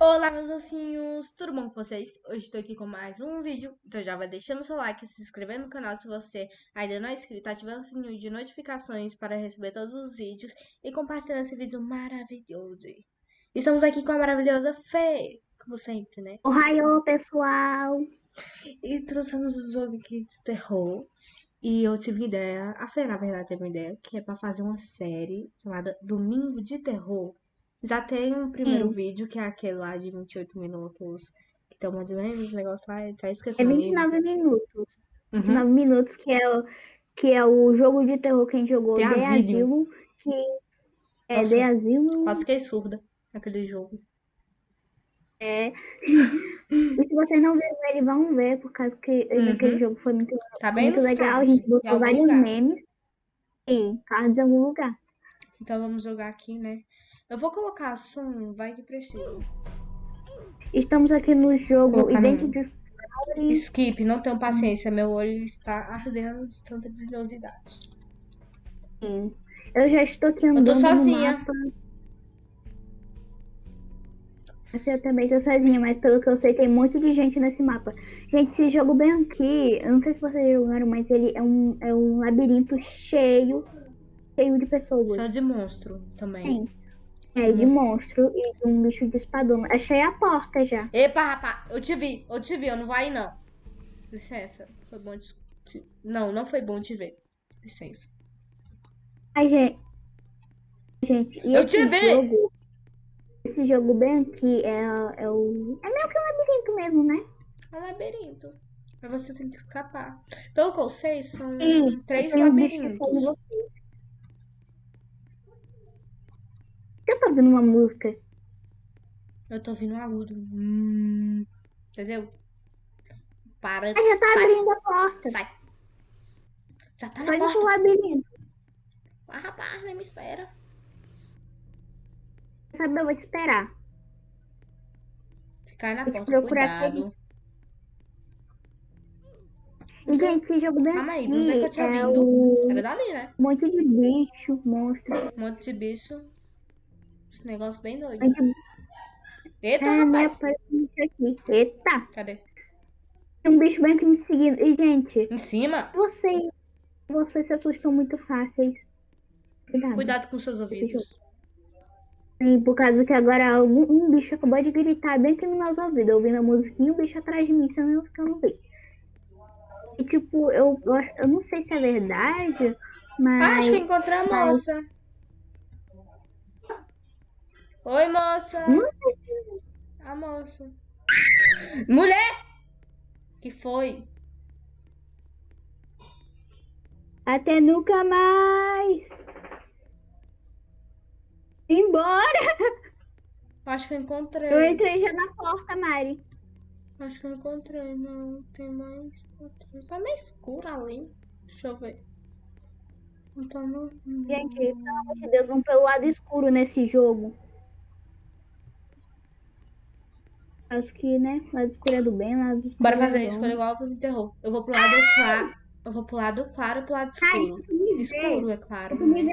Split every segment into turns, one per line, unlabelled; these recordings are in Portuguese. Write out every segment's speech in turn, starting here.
Olá, meus ossinhos! Tudo bom com vocês? Hoje estou aqui com mais um vídeo, então já vai deixando seu like, se inscrevendo no canal se você ainda não é inscrito, ativando o sininho de notificações para receber todos os vídeos e compartilhando esse vídeo maravilhoso. Estamos aqui com a maravilhosa Fê, como sempre, né?
Ohio, pessoal!
E trouxemos o jogo aqui de terror e eu tive ideia, a Fê na verdade teve uma ideia, que é para fazer uma série chamada Domingo de Terror já tem um primeiro
Sim.
vídeo, que é aquele lá de 28 minutos, que tem um monte de lembra, negócio lá, tá
É
esquecendo.
29 minutos.
Uhum.
29 minutos, que é, o, que é o jogo de terror que a gente jogou
The Asylum.
Asylum, que é
Nossa.
The Asylum.
Quase fiquei surda aquele jogo.
É. e se vocês não viram ele, vão ver, por causa que
Uhum.
aquele jogo foi muito,
Tá bem
muito legal. A gente botou vários
lugar.
memes. Sim, cards em algum lugar.
Então vamos jogar aqui, né? Eu vou colocar som, vai que precisa.
Estamos aqui no jogo Identity.
Skip, não tenho paciência, meu olho está ardendo de tanta brilhosidade.
Sim. Eu já estou aqui
tô
andando no
sozinha.
mapa. Assim, Eu também tô sozinha, mas pelo que eu sei, tem muito de gente nesse mapa. Gente, esse jogo bem aqui, eu não sei se vocês jogaram, mas ele é um, é um labirinto cheio, cheio de pessoas.
Só de monstro também.
Sim. É, de monstro e de um bicho de espadão. Achei a porta já.
Epa, rapaz, eu te vi, eu te vi, eu não vou aí não. Licença, foi bom te... Não, não foi bom te ver. Licença.
Ai, gente. Gente,
Eu te vi!
jogo. Esse jogo bem aqui é, é o. É meio que um labirinto mesmo, né?
É um labirinto. Mas você tem que escapar. Pelo que eu sei, são
Sim,
três
um bicho que
labirintos.
segue você. Eu tô ouvindo uma música.
Eu tô ouvindo um agudo. Hum, entendeu? Para.
Ah, já tá
sai,
abrindo a porta.
sai. Já tá na
pro
porta.
labirinto.
Ah, rapaz, nem me espera.
Sabe, eu vou te esperar.
Ficar na porta,
procurar
cuidado.
E, gente, esse jogo bem
Calma aí, onde é que eu tinha
é
vindo?
o...
Era dali, né?
um monte de bicho, monstro.
Um monte de bicho. Esse negócio bem doido. Eita,
né,
rapaz.
aqui. Eita!
Cadê?
Tem um bicho bem aqui me seguindo. E, gente,
Em cima?
vocês... Vocês se assustam muito fáceis. Cuidado.
Cuidado com seus ouvidos.
Sim, por causa que agora algum, um bicho acabou de gritar bem aqui no meu ouvido, ouvindo a musiquinha o bicho atrás de mim, senão eu ficar no vídeo. E tipo, eu, eu, não sei se é verdade,
Ah,
mas.
acho que encontrei a moça. Oi, moça.
Se-
A moça. Mulher! Que foi?
Até nunca mais! Embora!
Acho que eu encontrei.
Eu entrei já na porta, Mari.
Acho que eu encontrei. Não, tem mais. Tá meio escuro ali. Deixa eu ver. Então não.
Gente, pelo amor de Deus, vamos pelo lado escuro nesse jogo. Acho que, né? Lado é do bem, lado escuro
Bora fazer foi igual pro terror. Eu vou pro lado claro. Eu vou pro lado claro e pro lado
Ai,
escuro.
ver,
Escuro, é claro. né?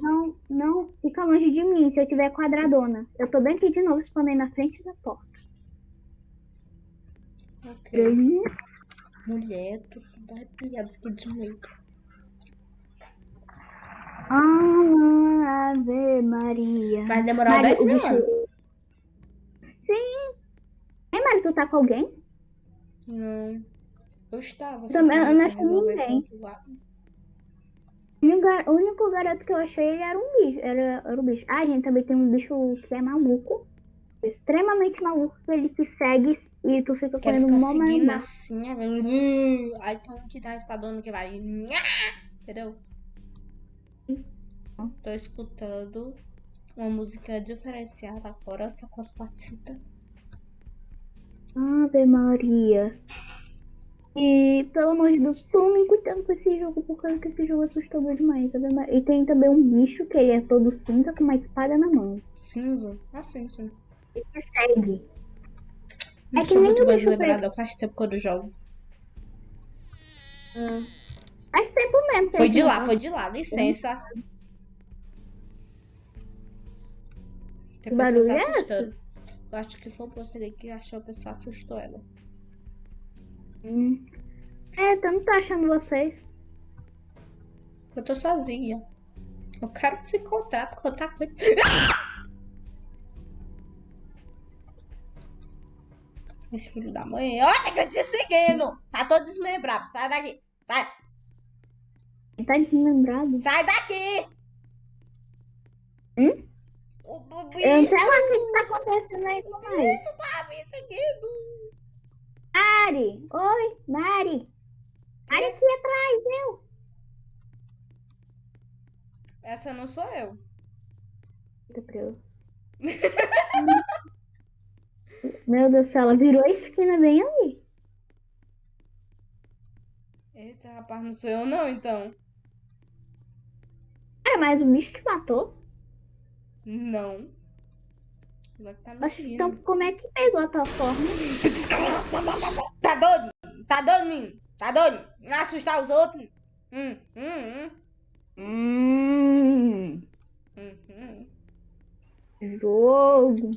não, não, fica longe de mim se eu tiver quadradona. Eu tô bem aqui de novo, spawnei na frente da porta.
Ok. Mulher, tô toda arrepiada de medo.
Ah, Ave Maria.
Vai demorar
Mari,
10
o
mil
bicho-
anos.
Sim. Ei, Mari, tu tá com alguém?
Não. Eu estava.
Também, eu não achei ninguém. O único garoto que eu achei ele era um bicho. Era, era um bicho. Ah, gente, também tem um bicho que é maluco. Extremamente maluco. Ele te segue e tu fica
Quero ficar
mó
seguindo
mais.
assim, "Uh", aí tem um que dá espadona que vai. Entendeu? Tô escutando uma música diferenciada agora, tá com as patitas.
Ave Maria. E, pelo amor de Deus, tomem cuidado com esse jogo, por causa que esse jogo é assustador demais. Ave Maria. E tem também um bicho que ele é todo cinza com uma espada na mão.
Cinza? Ah, sim, sim.
Ele te segue.
Não
É que
sou muito
preto.
não. Faz tempo que eu jogo.
Faz tempo mesmo.
Foi de
tempo
lá, foi de lá, licença. Tem
Que
pessoas
é esse?
assustando. Eu acho que foi você que achou que pessoa assustou ela.
Hum. É, eu não tô achando vocês.
Eu tô sozinha. Eu quero te encontrar porque eu tá com. Esse filho da mãe. Olha, fica te seguindo! Tá todo desmembrado. Sai daqui. Sai.
Tá desmembrado.
Sai daqui!
Hum?
O
Eu não sei lá o que tá acontecendo aí com nós.
bicho tá me seguindo.
Mari! Oi, Mari! Mari aqui atrás, eu!
Essa não sou eu.
Meu Deus do céu, ela virou a esquina bem ali.
Eita, rapaz, não sou eu não, então.
Cara, mas o bicho te matou?
Não. Ela que tá me
Mas
seguindo.
então como é que pegou a tua forma?
Tá doido? Tá doido, menino? Tá doido? Não assustar os outros? Hum, hum,
Hum,
hum, hum, hum.
jogo.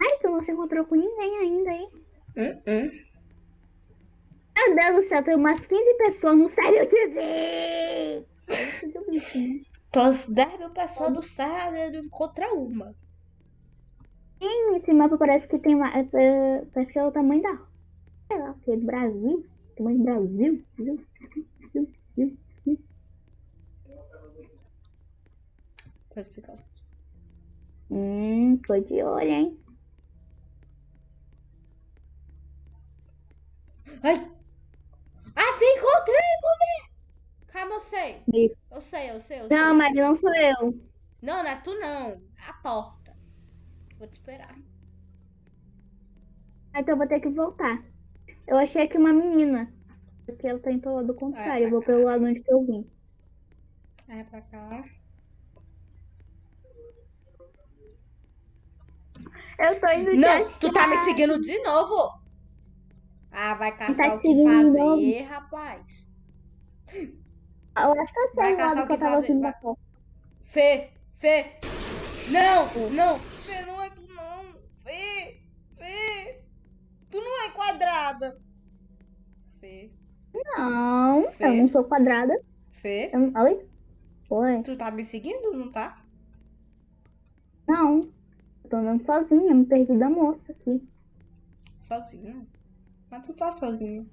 Ai, tu não se encontrou com ninguém ainda, hein?
Hum, hum.
Meu Deus do céu, tem umas 15 pessoas no Sério TV! Esse do bicho, né?
Então, as 10 mil pessoas do Sábado contra uma.
Sim, esse mapa parece que tem uma. é, é, Parece que é o tamanho da. Sei lá, que é do Brasil. Tamanho do Brasil. Hum, tô de olho, hein?
Ai! Ah, encontrei, mulher! Calma, eu sei. Eu sei, eu sei, eu sei.
Não, mas não sou eu.
Não, não é tu não. É a porta. Vou te esperar.
Ah, Então eu vou ter que voltar. Eu achei aqui uma menina. Porque ela tá indo pelo lado contrário. Eu vou pelo lado onde que eu vim.
É pra cá.
Eu tô indo
Não, tu tá me seguindo de novo? Ah, vai caçar
Tá
o que fazer, rapaz.
Eu acho que eu sei
Vai
o lado que eu tava
fazer, vai. Fê, Fê. Não, não. Fê, não é tu não. Fê, Fê. Tu não é quadrada. Fê,
Não,
Fê.
eu não sou quadrada.
Fê.
Eu. Oi? Oi?
Tu tá me seguindo, não tá?
Não. Eu tô andando sozinha. Me perdi da moça aqui.
Sozinho. Mas tu tá sozinho.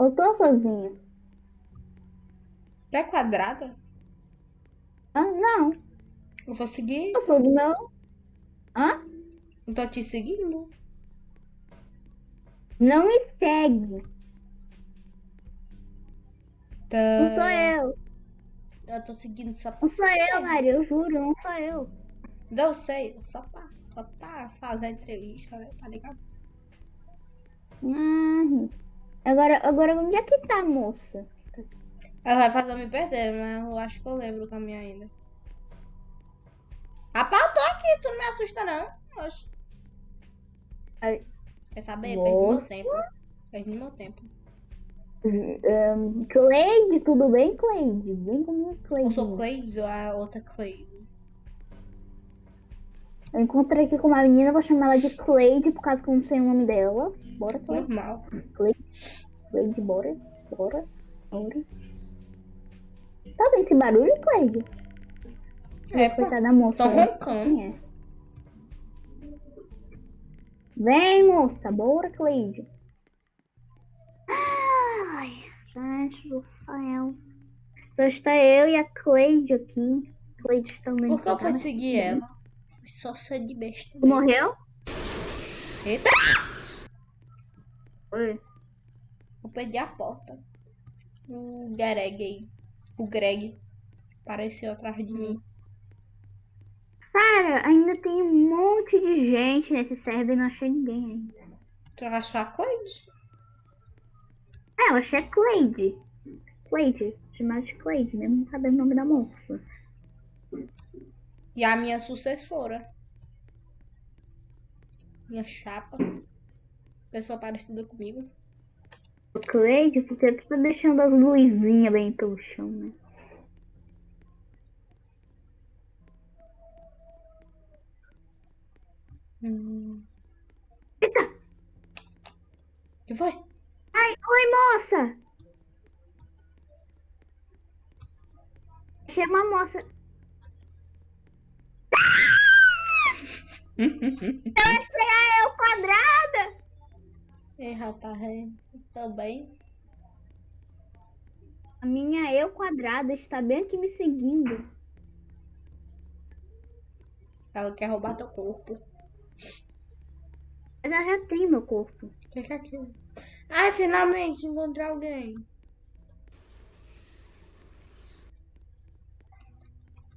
Eu tô sozinha.
Tu é quadrada?
Ah, não.
Eu vou seguir.
Eu sou do meu. Hã?
Não tô te seguindo.
Não me segue.
Tá.
Não sou eu.
Eu tô seguindo só pra
Não sou eu, Maria. Eu juro, não sou eu.
Não sei, só pra, só pra fazer a entrevista, né? Tá ligado?
Hum. Agora, agora onde é que tá a moça?
Ela vai fazer eu me perder, mas eu acho que eu lembro o caminho ainda. Rapaz, eu tô aqui, tu não me assusta não. Oxe.
Ai.
Quer saber? Perdi meu
Nossa.
tempo. Perdi meu tempo.
Um, Cleide, tudo bem, Cleide? Vem comigo, Cleide.
Eu sou Cleide ou a outra Cleide?
Eu encontrei aqui com uma menina, vou chamar ela de Cleide, por causa que eu não sei o nome dela. Bora, Cleide.
Normal.
Cleide, bora. Bora. Bora. Tá vendo esse barulho, Cleide?
É.
Coitada da moça.
Tô
né?
roncando.
Quem é? Vem, moça. Bora, Cleide. Ai, gente do céu. Só está eu e a Cleide aqui. Cleide também.
Por que eu
tá
fui seguir ela? Fui só ser de besta.
Morreu?
Eita!
Oi.
Eu perdi a porta. O Greg aí. O Greg. Apareceu atrás de mim.
Cara, ainda tem um monte de gente nesse server e não achei ninguém ainda.
Tu achou a Cleide?
É, eu achei a Cleide. Cleide. Chamada de Cleide, mesmo não sabendo o nome da moça.
E a minha sucessora. Minha chapa. Pessoa parecida comigo.
Cleide, porque tu tá deixando as luzinhas bem pelo chão, né?
Hum.
Eita!
que foi?
Ai, oi, moça! Chama a moça. Eu achei a eu quadrada!
Ei, rapaz, tô bem.
A minha eu quadrada está bem aqui me seguindo.
Ela quer roubar teu corpo.
Ela já tem meu corpo.
Fica aqui. Ai, finalmente encontrei alguém.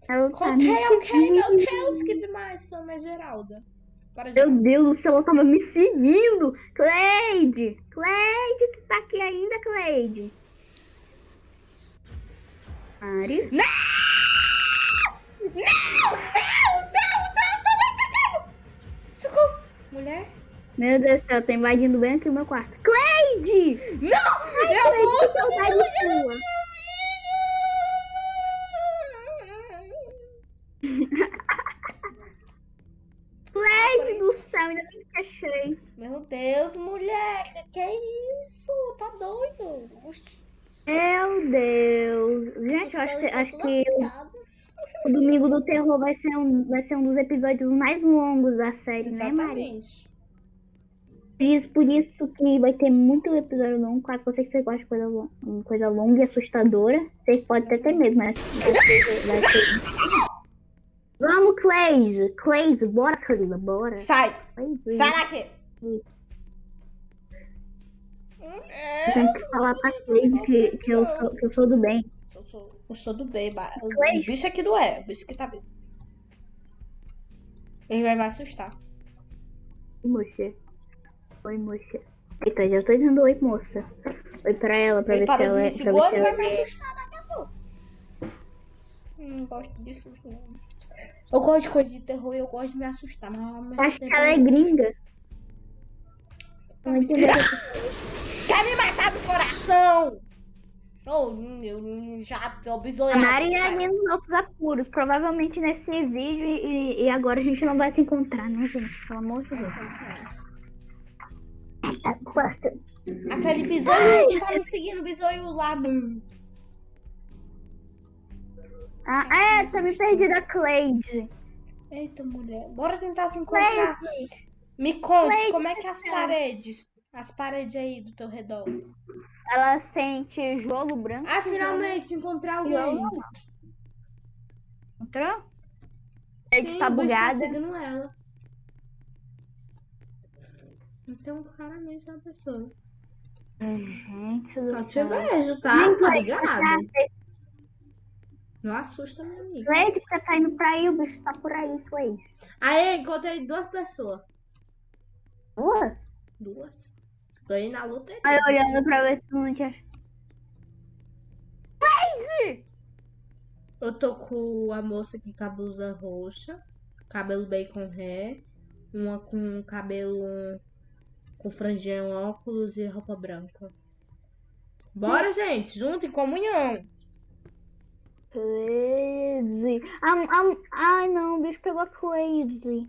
Ela tá
Encontrei
me
alguém, meu. Deus, que demais. Sou uma Geralda. Para
Meu. Deus do céu, ela tava me seguindo! Cleide! Cleide, tu tá aqui ainda, Cleide? Mari?
Não! Não! Não! Não! Não! Seguindo! Socorro! Mulher?
Meu Deus do céu, tá invadindo bem aqui o meu quarto. Cleide!
Não! eu
Cleide,
vou!
saudade sua! Do céu, ainda bem que achei.
Meu Deus, mulher! Que, que é isso? Tá doido? Oxi,
Meu Deus. Gente, eu acho, que-
esse
acho
tá
que o Domingo do Terror vai ser, um, vai ser um dos episódios mais longos da série, né, Mari?
Exatamente.
Por isso, por isso que vai ter muito episódio longo. Caso você que você gosta de coisa, lo- uma coisa longa e assustadora, vocês podem até ter mesmo, mas vai vai ser- Vamos, Cleise! Cleise, bora, Cleise, bora.
Sai!
Cleise.
Sai daqui! É,
Tem que falar pra Cleise que, que, eu sou, que eu sou do bem.
Eu sou, eu sou do bem, ba- o, bicho aqui não é, o bicho que tá bem. Ele vai me assustar.
Oi, moça. Oi, moça. Eita, já tô dizendo oi, moça. Oi pra ela, pra
Ele
ver se
parou de
ela
me
é.
Ele vai me assustar daqui a pouco. Não gosto disso, não. Eu gosto de coisa de terror e eu gosto de me assustar, mas
Acho que ela é gringa.
Tá
Não
me? Quer matar do coração! Oh, eu já tô
A
bisoiado.
Mari é nos outros apuros. Provavelmente nesse vídeo e, e agora a gente não vai se encontrar, né, gente? Pelo amor de Deus. Tá.
Aquele bisoio tá me seguindo, bisoio lá. mano.
Ah, é, tá me perdi da Cleide.
Eita, mulher. Bora tentar se encontrar.
Cleide,
Me conte,
Cleide,
como é que as
cara.
paredes, as paredes aí do teu redor.
ela sente jogo branco.
Ah, finalmente encontrei alguém.
Entrou? Cleide
Sim,
tá
o bicho
bugada.
seguindo ela. Então, claramente é uma pessoa.
Gente do
Eu te
céu.
vejo, tá? Tá ligado? Não assusta, meu amigo.
Cleide, você tá indo pra aí, o bicho tá por aí, Cleide.
Aí, encontrei duas pessoas.
Duas?
Duas. Ganhei na luta.
Aí olhando pra ver se não tinha. Cleide!
Eu tô com a moça aqui com a blusa roxa, cabelo bacon hair, uma com cabelo com franjinha, óculos e roupa branca. Bora, gente, junto em comunhão.
Cleide. Am- am- Ai, não, o bicho pegou a Cleide.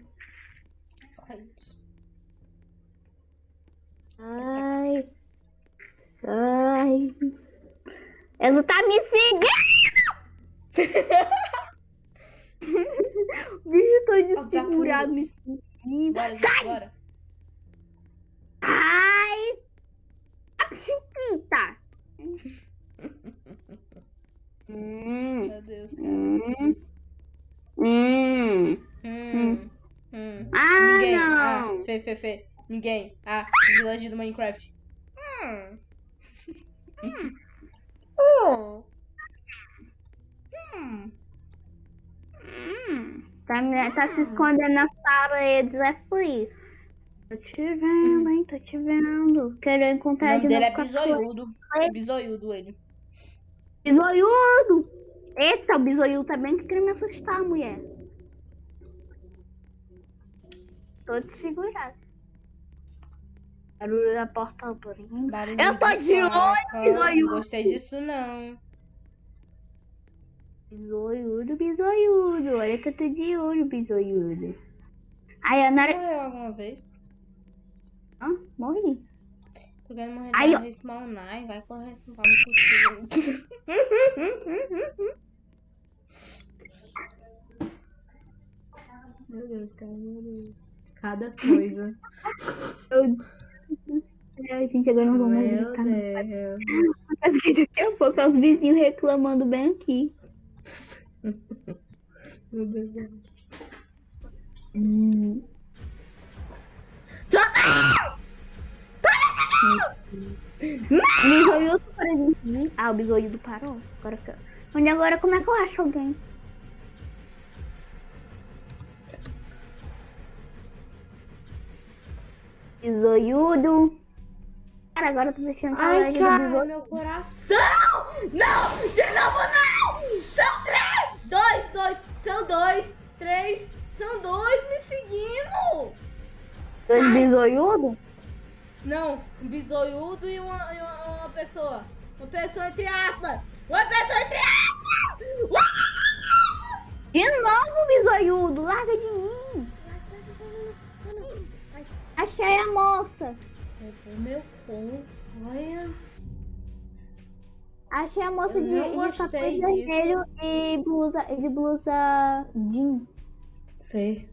Ai. Ai. Ela tá me seguindo! o bicho todo
Aos
desfigurado me seguindo.
Bora, gente, bora.
Ai! A chiquita! Hum,
Meu Deus, cara.
hum, hum.
Hum, hum.
Ah,
Ninguém.
não!
Ah, Fê, Fê, Fê. Ninguém. Ah, Village do Minecraft. Hum. Hum. Hum.
Hum, tá, me- tá se escondendo nas paredes, é isso. Tô te vendo, hein? Tô te vendo. Quero
O
encontrar
nome
de
dele é Bisoiudo. Bisoiudo ele.
Bisoiudo! Eita, o bisoiudo tá bem que queria me assustar, mulher. Tô desfigurado. Barulho da porta abrindo.
Barulho
Eu tô de olho. Bisoiudo.
Não gostei disso, não.
Bisoiudo, bisoiudo. Olha que eu tô de olho, bisoiudo. Aí a Nara.
Morreu alguma vez?
Hã? Morri.
Tô querendo morrer
Aí, ó.
respawnar e vai correr no. Meu Deus, cara, meu Deus. Cada coisa.
É, gente, agora não vou mais
Meu. Deus.
Porque daqui a pouco é os vizinhos reclamando bem aqui.
Meu Deus.
Hum. Ah, o bisoiudo parou. Agora fica. Onde agora, como é que eu acho alguém? Bisoiudo. Cara, agora eu tô deixando
Ai,
saudade do
meu coração! Não! De novo não! São três! Dois, dois, são dois, três, são dois me seguindo!
Dois bisoiudo?
Não, um bisoiudo e uma, e uma, uma pessoa. Uma pessoa entre aspas! Uma pessoa entre aspas! Uau!
De novo, bisoiudo. Larga de mim. Achei a moça.
roubou meu corpo, olha.
Achei a moça
Eu
de, de capuz vermelho e blusa, de blusa jean.
Fê.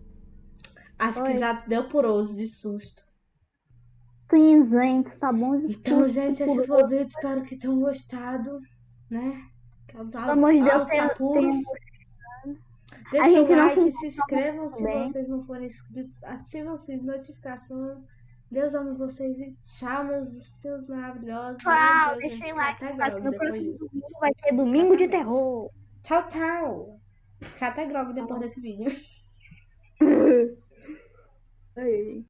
Acho
Oi.
que já deu por osso de susto.
Cinzento, tá bom? de
Então,
tudo,
gente, esse foi o vídeo. Espero que tenham gostado, né?
Pelo amor de Deus,
apuros. Deixa o like,
se
inscrevam se
também.
vocês não forem inscritos. Ativem o sininho de notificação. Deus ama vocês e tchau, meus seus maravilhosos.
Tchau,
Meu Deus,
deixem like.
Até
no
depois
próximo
disso.
vai ter domingo de terror.
Tchau, tchau. Fica até grog depois desse vídeo.
Ai.